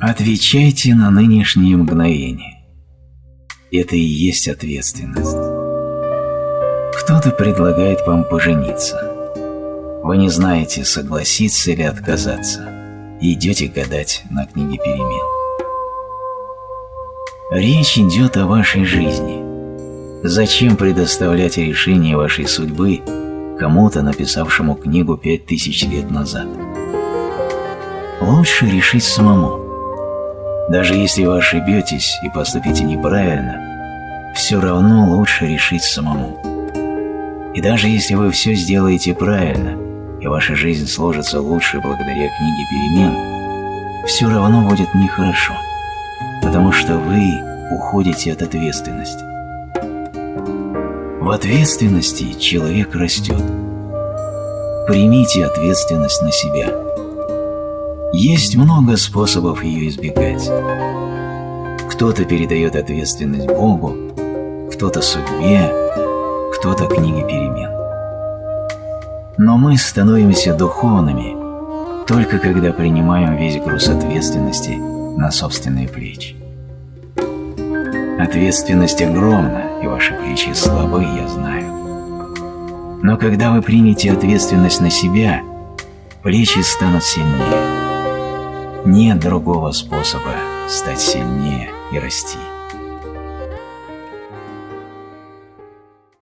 Отвечайте на нынешнее мгновение. Это и есть ответственность. Кто-то предлагает вам пожениться. Вы не знаете, согласиться или отказаться, идете гадать на книге перемен. Речь идет о вашей жизни. Зачем предоставлять решение вашей судьбы кому-то, написавшему книгу пять тысяч лет назад? Лучше решить самому. Даже если вы ошибетесь и поступите неправильно, все равно лучше решить самому. И даже если вы все сделаете правильно, и ваша жизнь сложится лучше благодаря книге перемен, все равно будет нехорошо, потому что вы уходите от ответственности. В ответственности человек растет. Примите ответственность на себя. Есть много способов ее избегать. Кто-то передает ответственность Богу, кто-то судьбе, кто-то книге перемен. Но мы становимся духовными только когда принимаем весь груз ответственности на собственные плечи. Ответственность огромна, и ваши плечи слабы, я знаю. Но когда вы примете ответственность на себя, плечи станут сильнее. Нет другого способа стать сильнее и расти.